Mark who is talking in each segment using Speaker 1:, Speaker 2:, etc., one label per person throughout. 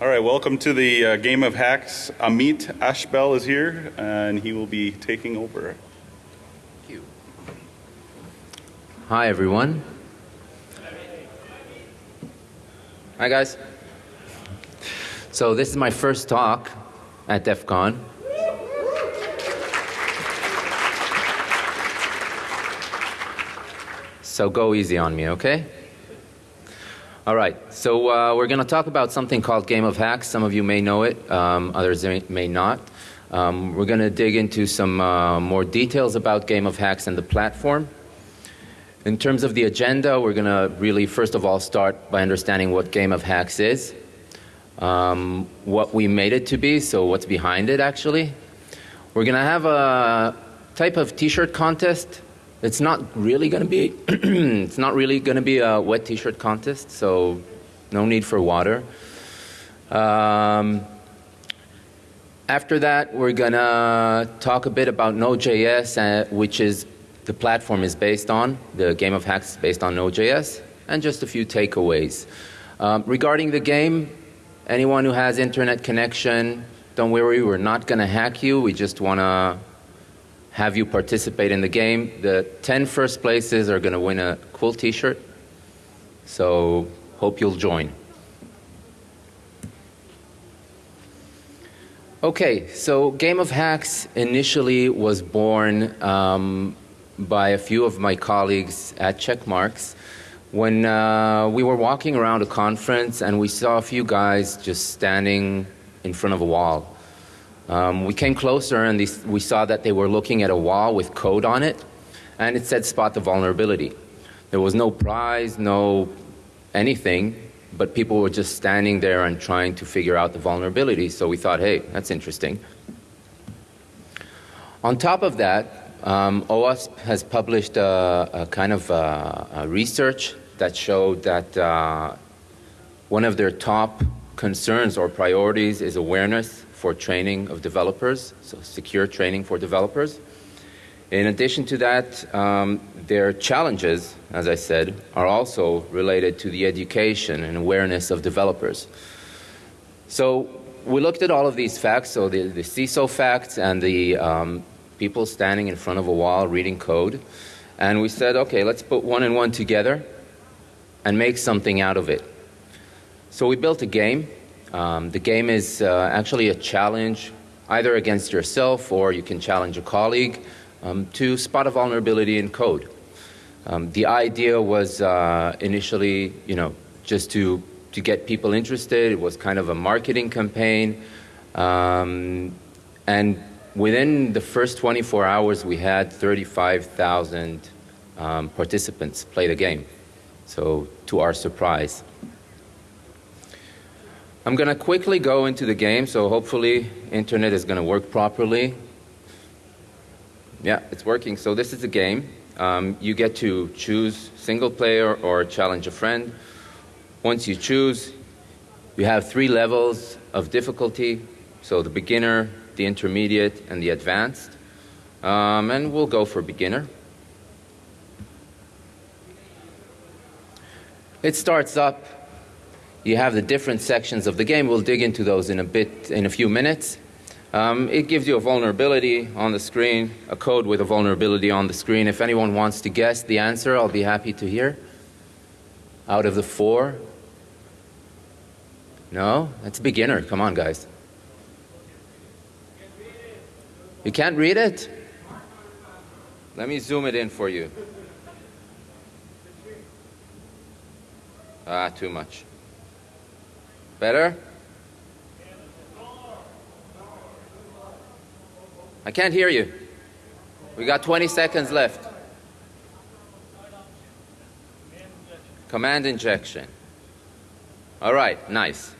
Speaker 1: All right, welcome to the uh, Game of Hacks. Amit Ashbel is here, and he will be taking over.
Speaker 2: Thank you. Hi, everyone. Hi, guys. So this is my first talk at DEF CON. So go easy on me, okay? All right, so uh, we're going to talk about something called Game of Hacks. Some of you may know it, um, others may, not. Um, we're going to dig into some uh, more details about Game of Hacks and the platform. In terms of the agenda, we're going to really first of all start by understanding what Game of Hacks is, um, what we made it to be, so what's behind it actually. We're going to have a type of t-shirt contest it's not really going to be it's not really going to be a wet t-shirt contest, so no need for water. Um, after that, we're going to talk a bit about Node.js, uh, which is the platform is based on. The game of hacks is based on Node.js, and just a few takeaways. Um, regarding the game, anyone who has internet connection, don't worry, we're not going to hack you. We just want to have you participate in the game. The 10 first places are going to win a cool t-shirt. So hope you'll join. Okay, so Game of Hacks initially was born um, by a few of my colleagues at Checkmarx when uh, we were walking around a conference and we saw a few guys just standing in front of a wall. Um, we came closer and these, we saw that they were looking at a wall with code on it and it said spot the vulnerability. There was no prize, no anything, but people were just standing there and trying to figure out the vulnerability. So we thought, hey, that's interesting. On top of that, um, OWASP has published a, a kind of a, a research that showed that uh, one of their top concerns or priorities is awareness for training of developers, so secure training for developers. In addition to that, um, their challenges, as I said, are also related to the education and awareness of developers. So we looked at all of these facts, so the, the CISO facts and the um, people standing in front of a wall reading code, and we said, okay, let's put one and one together and make something out of it. So we built a game um, the game is uh, actually a challenge either against yourself or you can challenge a colleague um, to spot a vulnerability in code. Um, the idea was uh, initially, you know, just to, to get people interested. It was kind of a marketing campaign. Um, and within the first 24 hours, we had 35,000 um, participants play the game. So to our surprise. I'm going to quickly go into the game, so hopefully internet is going to work properly. Yeah, it's working. So this is the game. Um, you get to choose single player or challenge a friend. Once you choose, you have three levels of difficulty. So the beginner, the intermediate, and the advanced. Um, and we'll go for beginner. It starts up you have the different sections of the game. We'll dig into those in a bit, in a few minutes. Um, it gives you a vulnerability on the screen, a code with a vulnerability on the screen. If anyone wants to guess the answer, I'll be happy to hear. Out of the four? No? That's a beginner. Come on, guys. You can't read it? Let me zoom it in for you. Ah, too much. Better? I can't hear you. We got 20 seconds left. Command injection. All right, nice.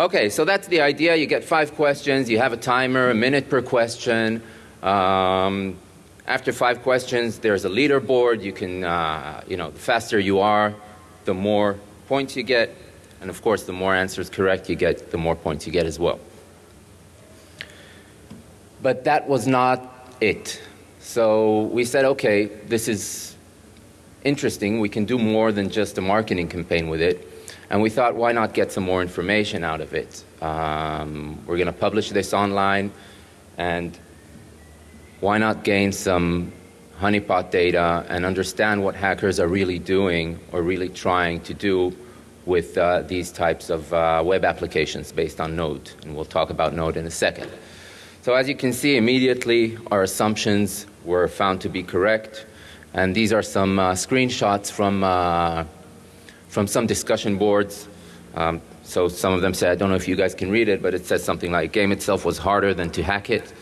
Speaker 2: Okay, so that's the idea. You get five questions. You have a timer, a minute per question. Um, after five questions, there's a leaderboard. You can, uh, you know, the faster you are, the more points you get. And of course, the more answers correct you get, the more points you get as well. But that was not it. So we said, okay, this is interesting. We can do more than just a marketing campaign with it. And we thought, why not get some more information out of it? Um, we're going to publish this online, and why not gain some honeypot data and understand what hackers are really doing or really trying to do with uh, these types of uh, web applications based on Node. And we'll talk about Node in a second. So as you can see, immediately our assumptions were found to be correct. And these are some uh, screenshots from, uh, from some discussion boards. Um, so some of them say, I don't know if you guys can read it, but it says something like, game itself was harder than to hack it.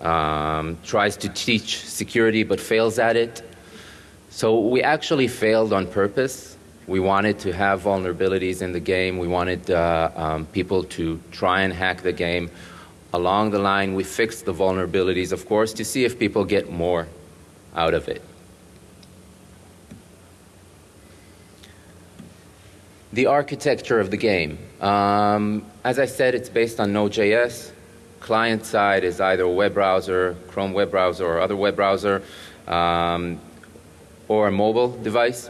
Speaker 2: Um, tries to teach security but fails at it. So we actually failed on purpose. We wanted to have vulnerabilities in the game. We wanted uh, um, people to try and hack the game. Along the line, we fixed the vulnerabilities, of course, to see if people get more out of it. The architecture of the game. Um, as I said, it's based on Node.js. Client side is either a web browser, Chrome web browser, or other web browser, um, or a mobile device.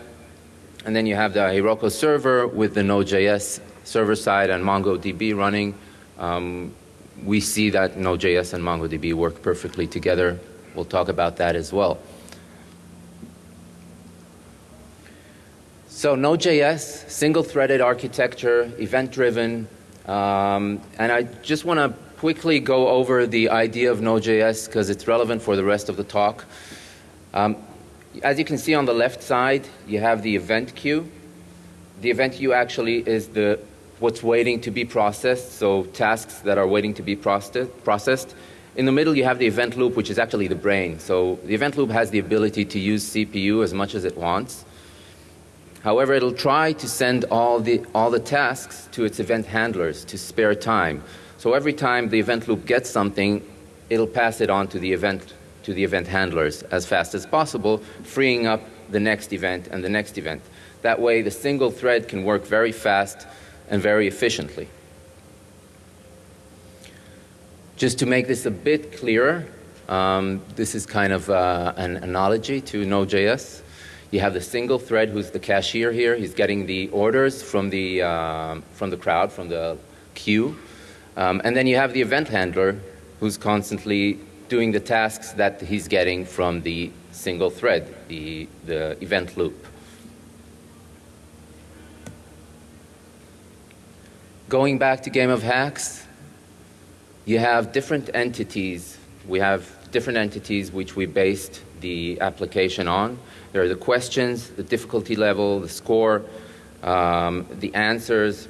Speaker 2: And then you have the Heroku server with the Node.js server side and MongoDB running. Um, we see that Node.js and MongoDB work perfectly together. We'll talk about that as well. So Node.js, single-threaded architecture, event-driven, um, and I just want to quickly go over the idea of Node.js because it's relevant for the rest of the talk. Um, as you can see on the left side, you have the event queue. The event queue actually is the what's waiting to be processed, so tasks that are waiting to be processed. In the middle, you have the event loop, which is actually the brain. So the event loop has the ability to use CPU as much as it wants. However, it'll try to send all the, all the tasks to its event handlers to spare time. So every time the event loop gets something, it'll pass it on to the event, to the event handlers as fast as possible, freeing up the next event and the next event. That way, the single thread can work very fast and very efficiently. Just to make this a bit clearer, um, this is kind of uh, an analogy to Node.js. You have the single thread who's the cashier here. He's getting the orders from the, uh, from the crowd, from the queue. Um, and then you have the event handler who's constantly doing the tasks that he's getting from the single thread, the, the event loop. Going back to Game of Hacks, you have different entities. We have different entities which we based the application on. There are the questions, the difficulty level, the score, um, the answers,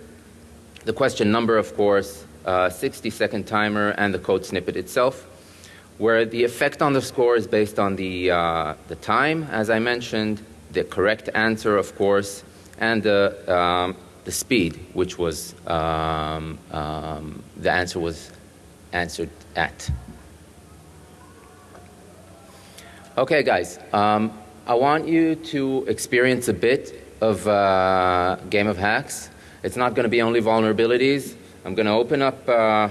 Speaker 2: the question number, of course, uh, 60 second timer, and the code snippet itself, where the effect on the score is based on the, uh, the time, as I mentioned, the correct answer, of course, and the, um, the speed, which was um, um, the answer was answered at. Okay, guys. Um, I want you to experience a bit of uh, Game of Hacks. It's not going to be only vulnerabilities. I'm going to open up uh,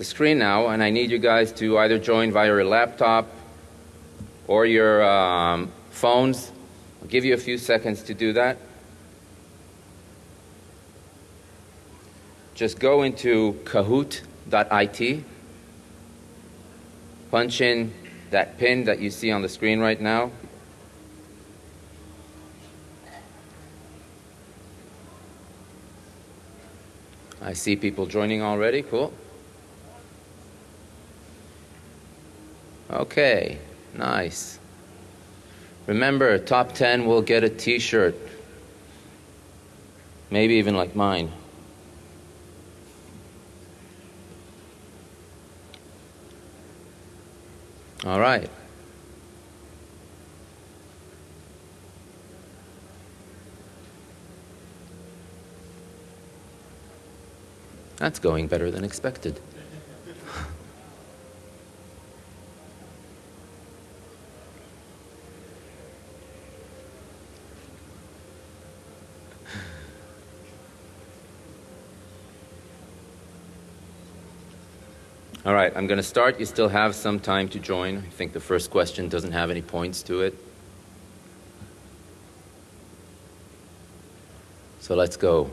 Speaker 2: the screen now, and I need you guys to either join via your laptop or your um, phones. I'll give you a few seconds to do that. Just go into kahoot.it, punch in that pin that you see on the screen right now. I see people joining already. Cool. Okay, nice. Remember, top 10 will get a t shirt. Maybe even like mine. All right. That's going better than expected. All right, I'm going to start. You still have some time to join. I think the first question doesn't have any points to it. So let's go.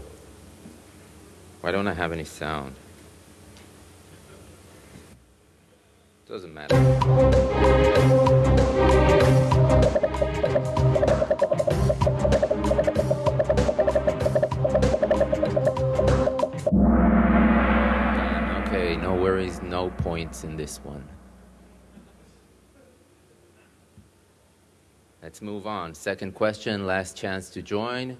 Speaker 2: Why don't I have any sound? Doesn't matter. Points in this one. Let's move on. Second question, last chance to join.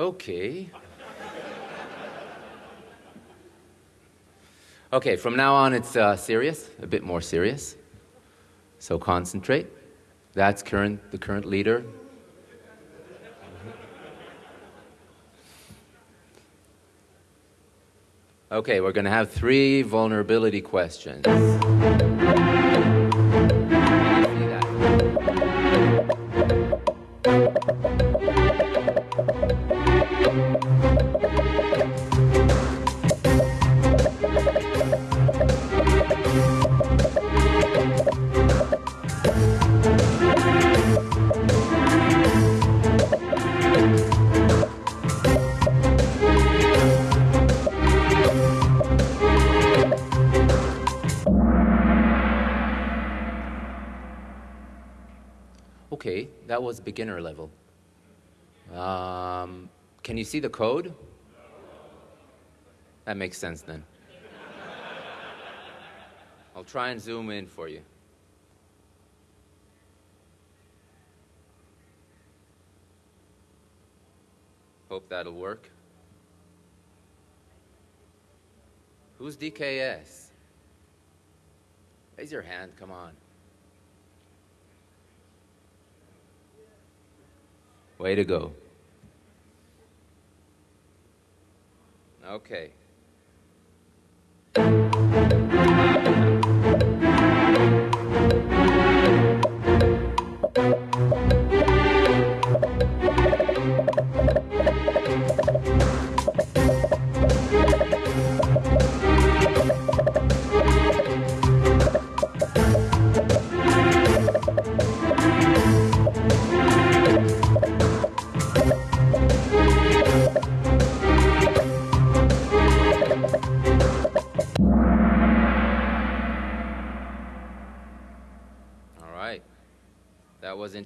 Speaker 2: Okay. Okay, from now on it's uh, serious, a bit more serious. So concentrate. That's current, the current leader. Okay, we're going to have three vulnerability questions. Okay, that was beginner level. Um, can you see the code? That makes sense then. I'll try and zoom in for you. Hope that'll work. Who's DKS? Raise your hand, come on. Way to go. Okay.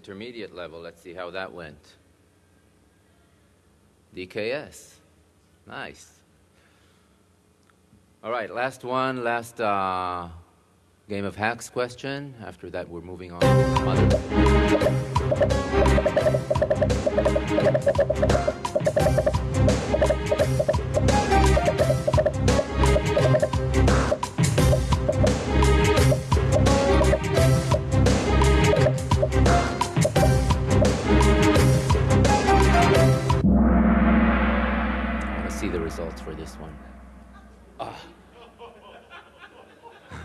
Speaker 2: Intermediate level. Let's see how that went. DKS. Nice. All right, last one, last uh, game of hacks question. After that, we're moving on.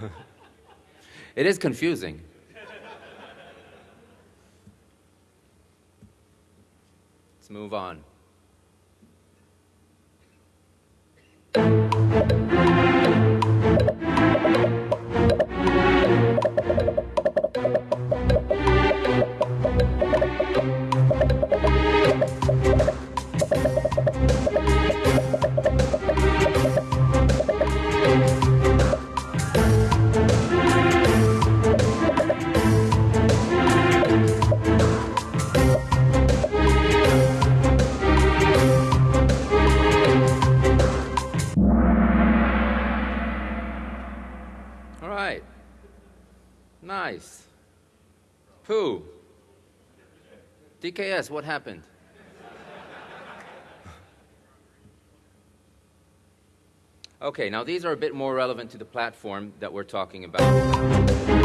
Speaker 2: it is confusing. Let's move on. DKS, what happened? Okay, now these are a bit more relevant to the platform that we're talking about.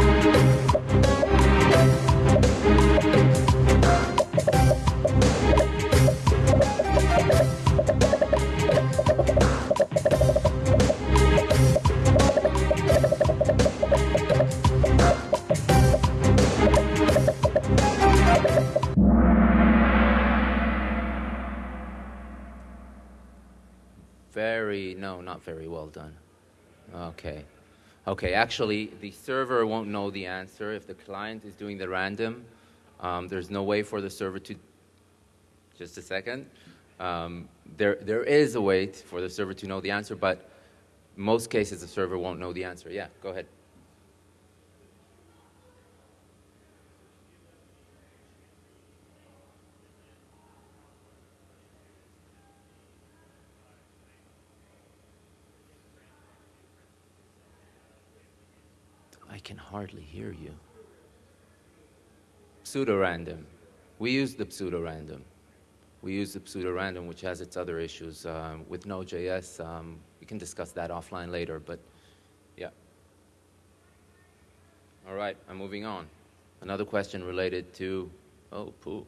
Speaker 2: Very, well done. Okay. Okay, actually, the server won't know the answer. If the client is doing the random, um, there's no way for the server to. Just a second. Um, there, there is a way for the server to know the answer, but most cases the server won't know the answer. Yeah, go ahead. I can hardly hear you. Pseudo-random. We use the pseudo-random. We use the pseudo-random, which has its other issues. Um, with Node.js, um, we can discuss that offline later, but yeah. All right, I'm moving on. Another question related to, oh, poo.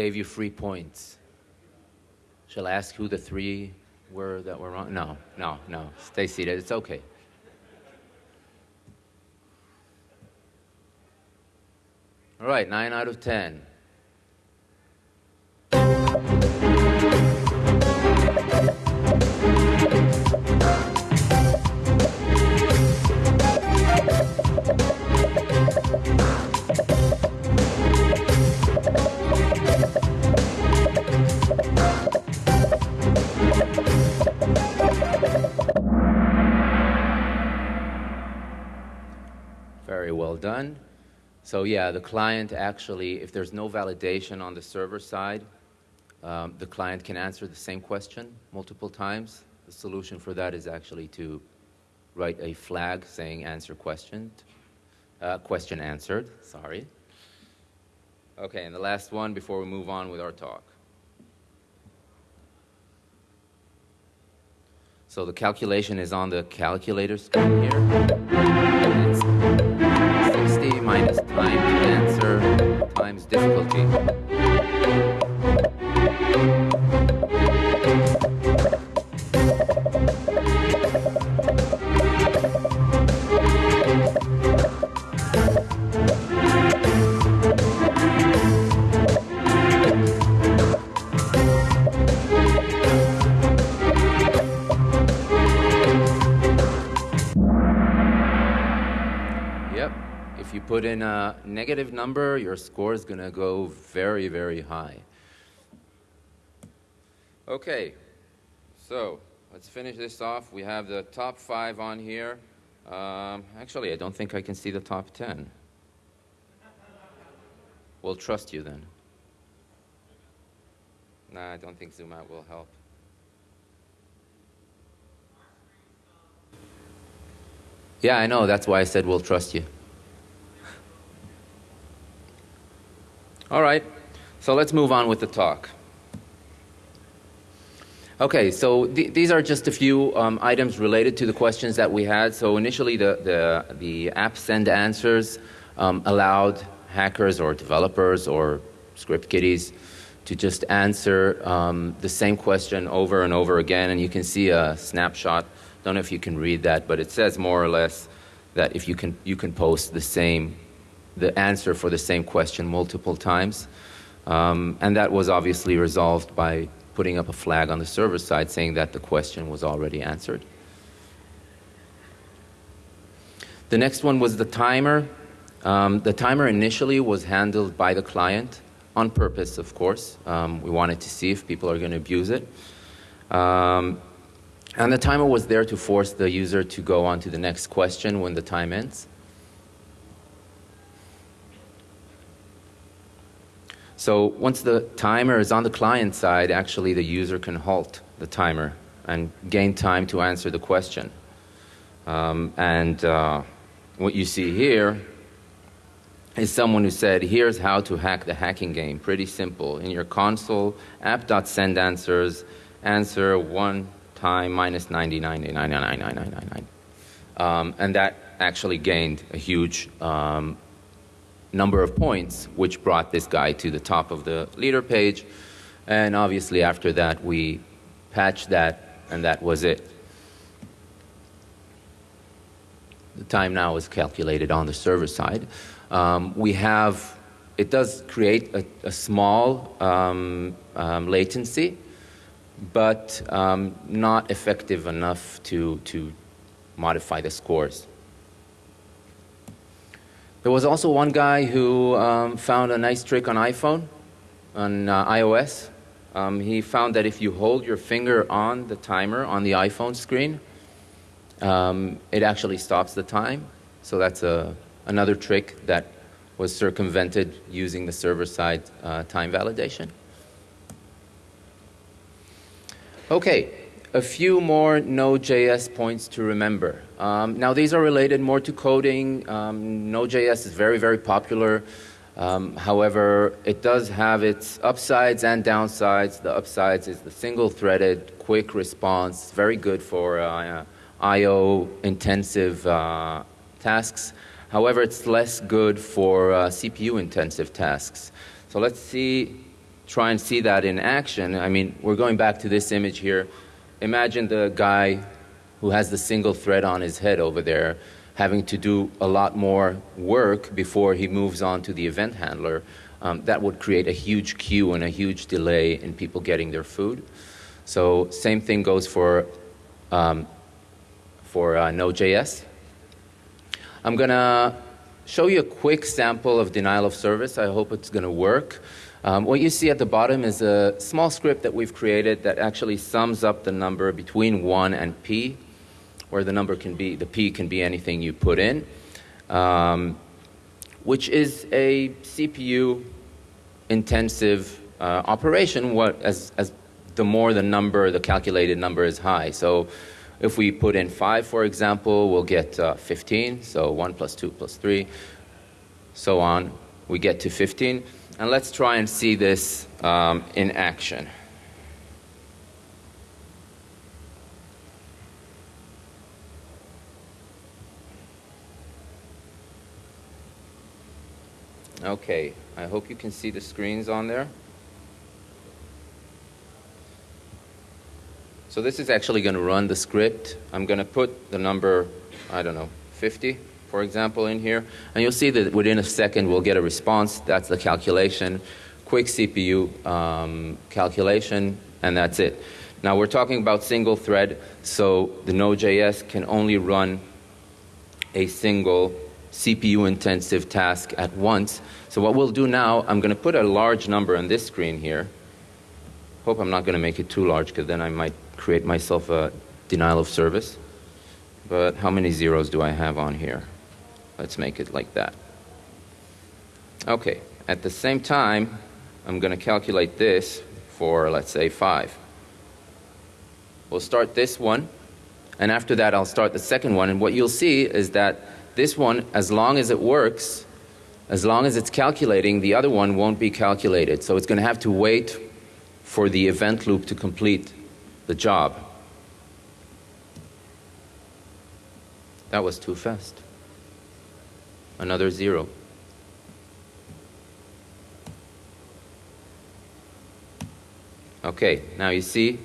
Speaker 2: Gave you free points. Shall I ask who the three were that were wrong? No, no, no. Stay seated. It's okay. All right, nine out of ten. Very well done. So yeah, the client actually, if there's no validation on the server side, um, the client can answer the same question multiple times. The solution for that is actually to write a flag saying answer question, uh, question answered, sorry. Okay, and the last one before we move on with our talk. So the calculation is on the calculator screen here. And it's 60 minus time to answer times difficulty. Put in a negative number, your score is going to go very, very high. Okay, so let's finish this off. We have the top five on here. Um, actually, I don't think I can see the top ten. We'll trust you then. Nah, I don't think zoom out will help. Yeah, I know. That's why I said we'll trust you. All right, so let's move on with the talk. Okay, so th- these are just a few um, items related to the questions that we had. So initially, the, the, the app send answers um, allowed hackers or developers or script kiddies to just answer um, the same question over and over again. And you can see a snapshot. Don't know if you can read that, but it says more or less that if you can, you can post the same the answer for the same question multiple times. Um, and that was obviously resolved by putting up a flag on the server side saying that the question was already answered. The next one was the timer. Um, the timer initially was handled by the client on purpose, of course. Um, we wanted to see if people are going to abuse it. Um, and the timer was there to force the user to go on to the next question when the time ends. So once the timer is on the client side, actually the user can halt the timer and gain time to answer the question. Um, and uh, what you see here is someone who said, here's how to hack the hacking game. Pretty simple. In your console, app.send answers, answer one time minus 99.99999. Um, and that actually gained a huge um, number of points, which brought this guy to the top of the leader page. And obviously, after that, we patched that, and that was it. The time now is calculated on the server side. Um, we have, it does create a, a small um, um, latency, but um, not effective enough to, to modify the scores. There was also one guy who um, found a nice trick on iPhone, on uh, iOS. Um, he found that if you hold your finger on the timer on the iPhone screen, um, it actually stops the time. So that's a, another trick that was circumvented using the server-side uh, time validation. Okay, a few more Node.js points to remember. Um, now these are related more to coding. Um, Node.js is very, very popular. Um, however, it does have its upsides and downsides. The upsides is the single-threaded, quick response, very good for uh, I.O. intensive uh, tasks. However, it's less good for uh, CPU intensive tasks. So let's see, try and see that in action. I mean, we're going back to this image here. Imagine the guy who has the single thread on his head over there having to do a lot more work before he moves on to the event handler. Um, that would create a huge queue and a huge delay in people getting their food. So same thing goes for um, for uh, Node.js. I'm going to show you a quick sample of denial of service. I hope it's going to work. Um, what you see at the bottom is a small script that we've created that actually sums up the number between 1 and p, where the number can be, the p can be anything you put in, um, which is a CPU intensive uh, operation what, as, as the more the number, the calculated number is high. So if we put in 5, for example, we'll get uh, 15. So 1 plus 2 plus 3, so on. We get to 15. And let's try and see this um, in action. Okay, I hope you can see the screens on there. So this is actually going to run the script. I'm going to put the number, I don't know, 50, for example, in here. And you'll see that within a second we'll get a response. That's the calculation. Quick CPU um, calculation, and that's it. Now we're talking about single thread, so the Node.js can only run a single CPU intensive task at once. So what we'll do now, I'm going to put a large number on this screen here. Hope I'm not going to make it too large because then I might create myself a denial of service. But how many zeros do I have on here? Let's make it like that. Okay, at the same time, I'm going to calculate this for, let's say, 5. We'll start this one, and after that I'll start the second one, and what you'll see is that this one, as long as it works, as long as it's calculating, the other one won't be calculated. So it's going to have to wait for the event loop to complete the job. That was too fast. Another zero. Okay, now you see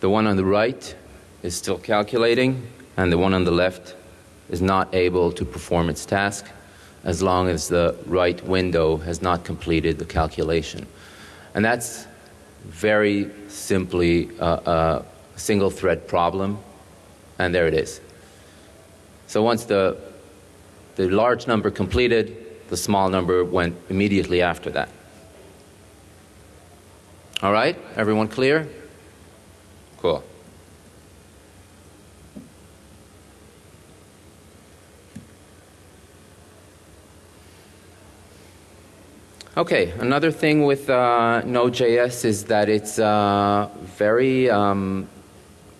Speaker 2: the one on the right is still calculating and the one on the left is not able to perform its task as long as the right window has not completed the calculation. And that's very simply a, a single thread problem, and there it is. So once the, the large number completed, the small number went immediately after that. All right, everyone clear? Cool. Okay, another thing with uh, Node.js is that it's uh, very um,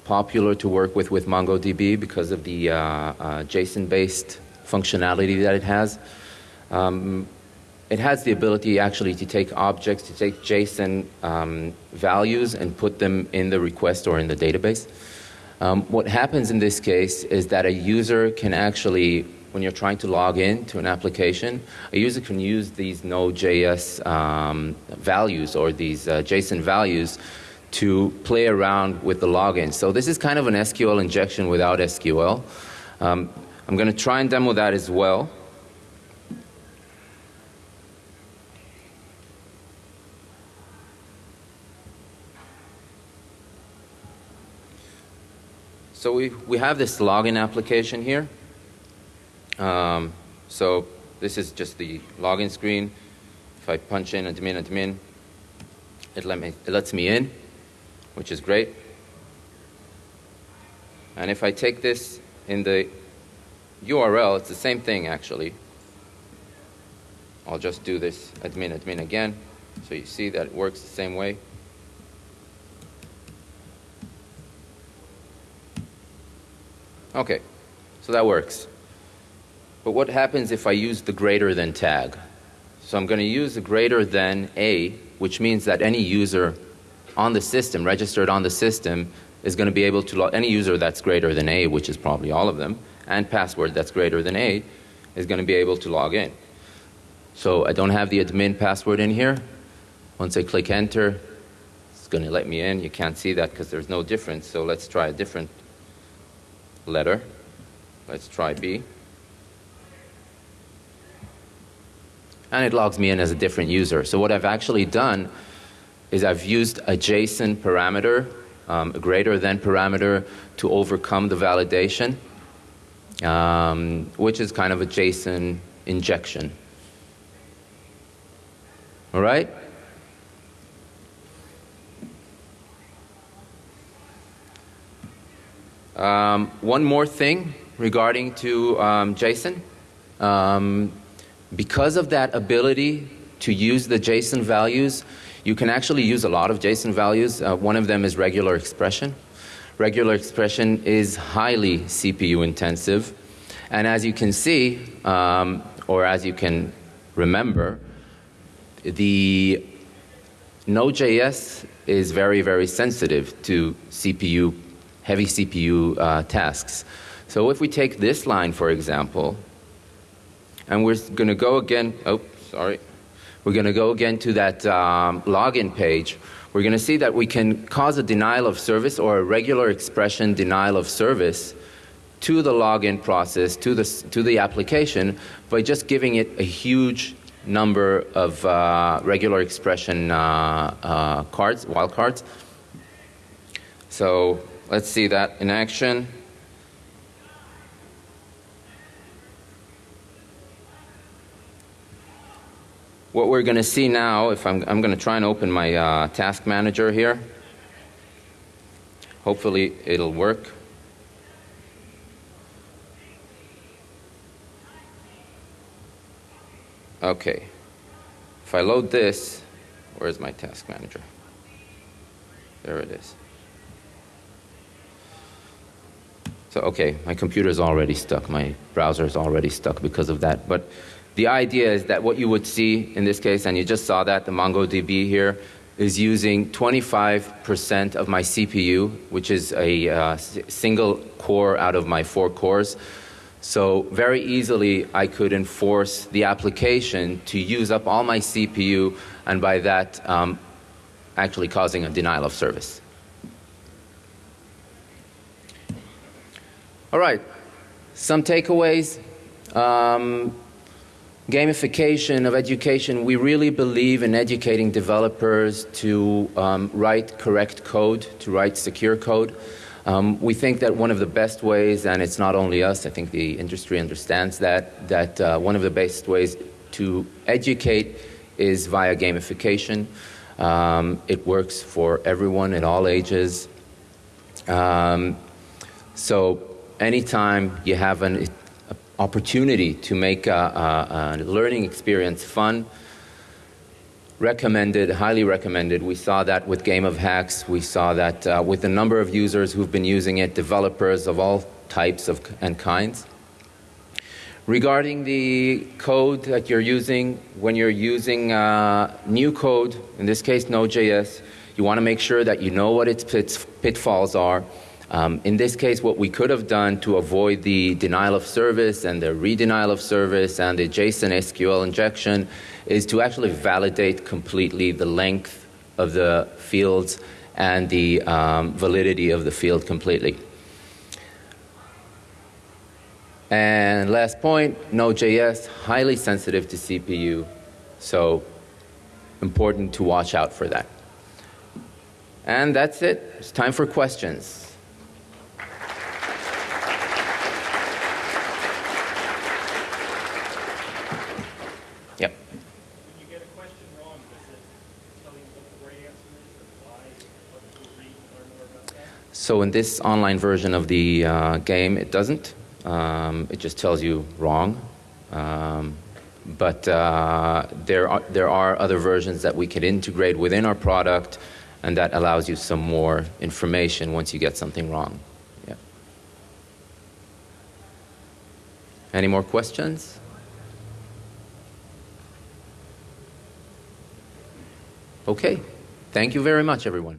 Speaker 2: popular to work with with MongoDB because of the uh, uh JSON-based functionality that it has. Um, it has the ability actually to take objects, to take JSON um, values and put them in the request or in the database. Um, what happens in this case is that a user can actually, when you're trying to log in to an application, a user can use these Node.js um, values or these uh, JSON values to play around with the login. So this is kind of an SQL injection without SQL. Um, I'm going to try and demo that as well. So we, we have this login application here. Um, so this is just the login screen. If I punch in admin, admin, it, let me, it lets me in, which is great. And if I take this in the URL, it's the same thing actually. I'll just do this admin, admin again. So you see that it works the same way. Okay, so that works. But what happens if I use the greater than tag? So I'm going to use the greater than A, which means that any user on the system, registered on the system, is going to be able to any user that's greater than A, which is probably all of them, and password that's greater than A, is going to be able to log in. So I don't have the admin password in here. Once I click enter, it's going to let me in. You can't see that because there's no difference. So let's try a different letter. Let's try B. And it logs me in as a different user. So what I've actually done is I've used a JSON parameter, um, a greater than parameter, to overcome the validation, um, which is kind of a JSON injection. All right? Um, one more thing regarding to um, JSON. Um, because of that ability to use the JSON values, you can actually use a lot of JSON values. Uh, one of them is regular expression. Regular expression is highly CPU intensive. And as you can see, um, or as you can remember, the Node.js is very, very sensitive to CPU heavy CPU uh, tasks. So if we take this line, for example, and we're going to go again, oh, sorry. We're going to go again to that um, login page. We're going to see that we can cause a denial of service or a regular expression denial of service to the login process, to the, to the application, by just giving it a huge number of uh, regular expression uh, uh cards, wildcards. So Let's see that in action. What we're going to see now, if I'm, I'm going to try and open my uh, task manager here. Hopefully it'll work. Okay. If I load this, where's my task manager? There it is. So, okay, my computer is already stuck, my browser is already stuck because of that. But the idea is that what you would see in this case, and you just saw that, the MongoDB here, is using 25% of my CPU, which is a uh, single core out of my four cores. So very easily I could enforce the application to use up all my CPU and by that um, actually causing a denial of service. All right, some takeaways. Um, gamification of education, we really believe in educating developers to um, write correct code, to write secure code. Um, we think that one of the best ways, and it's not only us, I think the industry understands that, that uh, one of the best ways to educate is via gamification. Um, it works for everyone at all ages. Um, so anytime you have an opportunity to make a, a, a, learning experience fun, recommended, highly recommended. We saw that with Game of Hacks. We saw that uh, with a number of users who've been using it, developers of all types of, and kinds. Regarding the code that you're using, when you're using uh, new code, in this case Node.js, you want to make sure that you know what its pitfalls are. Um, in this case, what we could have done to avoid the denial of service and the redenial of service and the JSON SQL injection is to actually validate completely the length of the fields and the um, validity of the field completely. And last point, Node.js, highly sensitive to CPU, so important to watch out for that. And that's it. It's time for questions. Yep.
Speaker 3: When you get a question wrong, does it tell you what the right answer is or why? What to read and learn more about that?
Speaker 2: So in this online version of the uh, game, it doesn't. Um, it just tells you wrong. Um, but uh, there are there are other versions that we can integrate within our product, and that allows you some more information once you get something wrong. Yeah. Any more questions? Okay. Thank you very much, everyone.